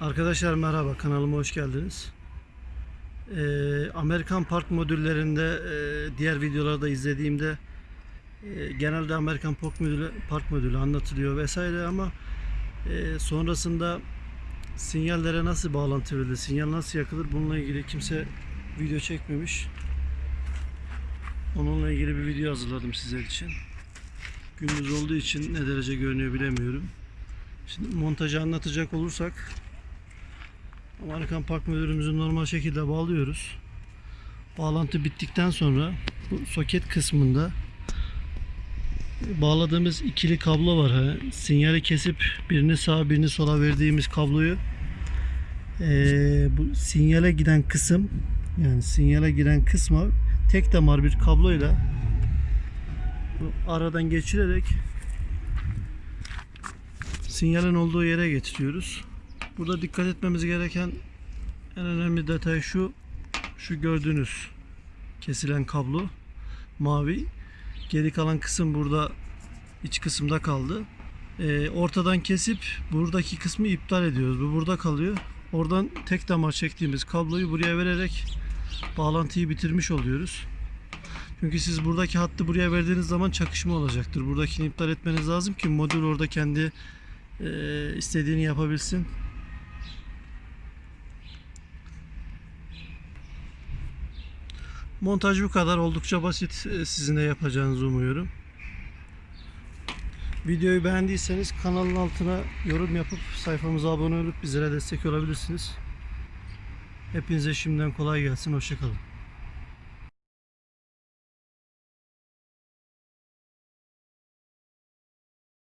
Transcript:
Arkadaşlar merhaba kanalıma hoş geldiniz. Ee, Amerikan park modüllerinde e, diğer videolarda izlediğimde e, genelde Amerikan park modülü, park modülü anlatılıyor vesaire ama e, sonrasında sinyallere nasıl bağlantı verilir, sinyal nasıl yakılır bununla ilgili kimse video çekmemiş. Onunla ilgili bir video hazırladım sizler için. Gündüz olduğu için ne derece görünüyor bilemiyorum. Şimdi montajı anlatacak olursak Amerikan Park Müdürümüzü normal şekilde bağlıyoruz. Bağlantı bittikten sonra bu soket kısmında bağladığımız ikili kablo var. Ha. Sinyali kesip birini sağa birini sola verdiğimiz kabloyu eee, bu sinyale giden kısım yani sinyale giren kısma tek damar bir kabloyla bu aradan geçirerek sinyalin olduğu yere getiriyoruz. Burada dikkat etmemiz gereken en önemli detay şu. Şu gördüğünüz kesilen kablo mavi. Geri kalan kısım burada iç kısımda kaldı. Ee, ortadan kesip buradaki kısmı iptal ediyoruz. Bu burada kalıyor. Oradan tek damar çektiğimiz kabloyu buraya vererek bağlantıyı bitirmiş oluyoruz. Çünkü siz buradaki hattı buraya verdiğiniz zaman çakışma olacaktır. Buradakini iptal etmeniz lazım ki modül orada kendi e, istediğini yapabilsin. Montaj bu kadar. Oldukça basit. Ee, Sizin de yapacağınızı umuyorum. Videoyu beğendiyseniz kanalın altına yorum yapıp sayfamıza abone olup bizlere destek olabilirsiniz. Hepinize şimdiden kolay gelsin. Hoşçakalın.